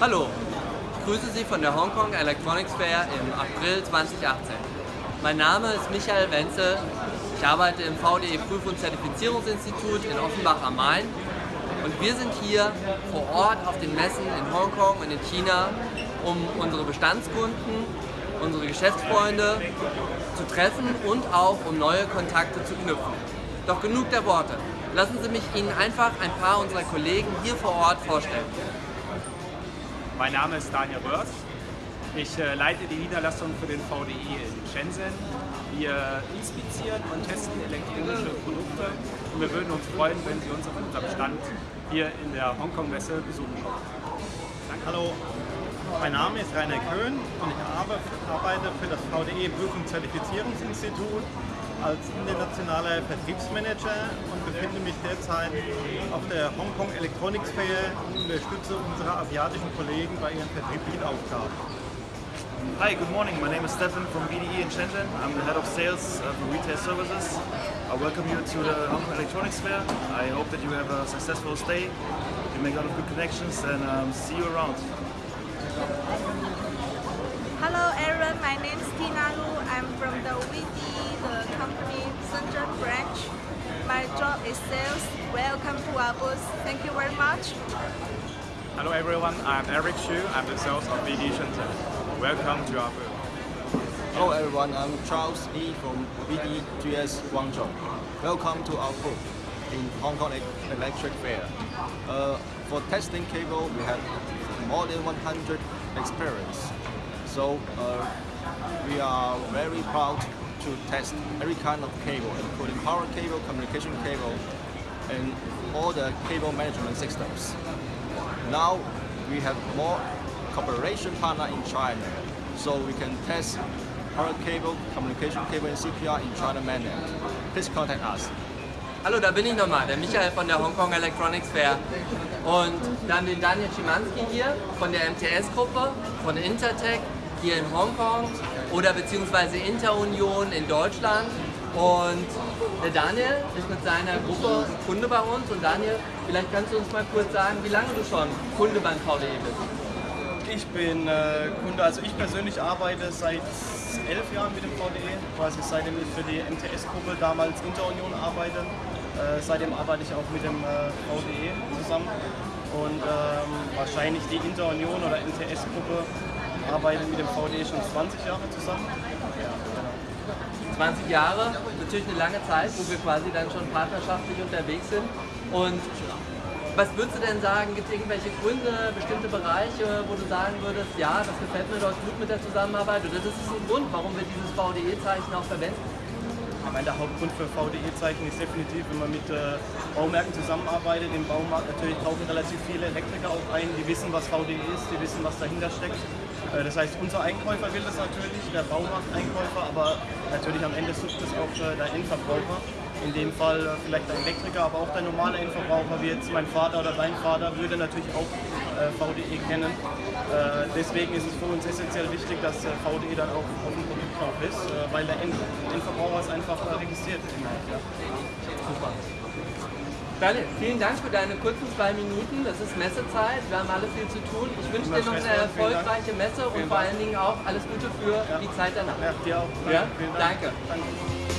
Hallo, ich grüße Sie von der Hongkong Electronics Fair im April 2018. Mein Name ist Michael Wenzel, ich arbeite im VDE Prüf- und Zertifizierungsinstitut in Offenbach am Main und wir sind hier vor Ort auf den Messen in Hongkong und in China, um unsere Bestandskunden, unsere Geschäftsfreunde zu treffen und auch um neue Kontakte zu knüpfen. Doch genug der Worte. Lassen Sie mich Ihnen einfach ein paar unserer Kollegen hier vor Ort vorstellen. Mein Name ist Daniel Röhrs. Ich äh, leite die Niederlassung für den VDI in Shenzhen. Wir inspizieren und testen elektronische Produkte und wir würden uns freuen, wenn Sie uns auf unserem Stand hier in der Hongkong-Messe besuchen. Danke. Hallo, mein Name ist Rainer Köhn und ich arbeite für das VDE Prüf- und Zertifizierungsinstitut als internationaler Vertriebsmanager und befinde mich derzeit auf der Hongkong Electronics Fair und unterstütze unsere asiatischen Kollegen bei ihren vertrieblichen Aufgaben. Hi, good morning. My name is Stefan from BDE in Shenzhen. I'm the head of sales uh, for retail services. I welcome you to the Hong Kong Electronics Fair. I hope that you have a successful stay, you make a lot of good connections, and um, see you around. Hello everyone, my name is Tina Lu. I'm from the VDE, the company Shenzhen branch. My job is sales. Welcome to our booth. Thank you very much. Hello everyone, I'm Eric Xu. I'm the sales of BD Shenzhen. Welcome to our booth. Hello everyone, I'm Charles Lee from BDGS Guangzhou. Welcome to our booth in Hong Kong Electric Fair. Uh, for testing cable, we have more than 100 experience. So uh, we are very proud to test every kind of cable, including power cable, communication cable, and all the cable management systems. Now we have more cooperation partner in China, so we can test power cable, communication cable, and CPR in China mainland. Please contact us. Hallo, da bin ich nochmal, der Michael von der Hong Kong Electronics Fair. Und dann den Daniel Schimanski hier von der MTS-Gruppe, von Intertech hier in Hongkong oder beziehungsweise Interunion in Deutschland. Und der Daniel ist mit seiner Gruppe Kunde bei uns. Und Daniel, vielleicht kannst du uns mal kurz sagen, wie lange du schon Kunde beim VDE bist. Ich bin äh, Kunde, also ich persönlich arbeite seit elf Jahren mit dem VDE, quasi seitdem ich für die MTS-Gruppe damals Interunion arbeite. Äh, seitdem arbeite ich auch mit dem äh, VDE zusammen und ähm, wahrscheinlich die Interunion oder MTS-Gruppe arbeitet mit dem VDE schon 20 Jahre zusammen. Ja, genau. 20 Jahre, natürlich eine lange Zeit, wo wir quasi dann schon partnerschaftlich unterwegs sind. Und was würdest du denn sagen, gibt es irgendwelche Gründe, bestimmte Bereiche, wo du sagen würdest, ja, das gefällt mir dort gut mit der Zusammenarbeit oder das ist ein Grund, warum wir dieses VDE-Zeichen auch verwenden? Ich meine, der Hauptgrund für VDE-Zeichen ist definitiv, wenn man mit äh, Baumärkten zusammenarbeitet. Im Baumarkt natürlich tauchen relativ viele Elektriker auch ein, die wissen, was VDE ist, die wissen, was dahinter steckt. Äh, das heißt, unser Einkäufer will das natürlich, der Baumarkteinkäufer, aber natürlich am Ende sucht es auch äh, der Endverbraucher. In dem Fall vielleicht der Elektriker, aber auch der normale Endverbraucher, wie jetzt mein Vater oder dein Vater, würde natürlich auch äh, VDE kennen. Äh, deswegen ist es für uns essentiell wichtig, dass äh, VDE dann auch auf dem Produkt drauf ist, weil der End Endverbraucher es einfach registriert. Ja. Super. Daniel, vielen Dank für deine kurzen zwei Minuten. Das ist Messezeit. Wir haben alle viel zu tun. Ich wünsche dir noch eine erfolgreiche Messe und vor allen Dingen auch alles Gute für die Zeit danach. Ja, dir auch. Ja? Danke. Danke.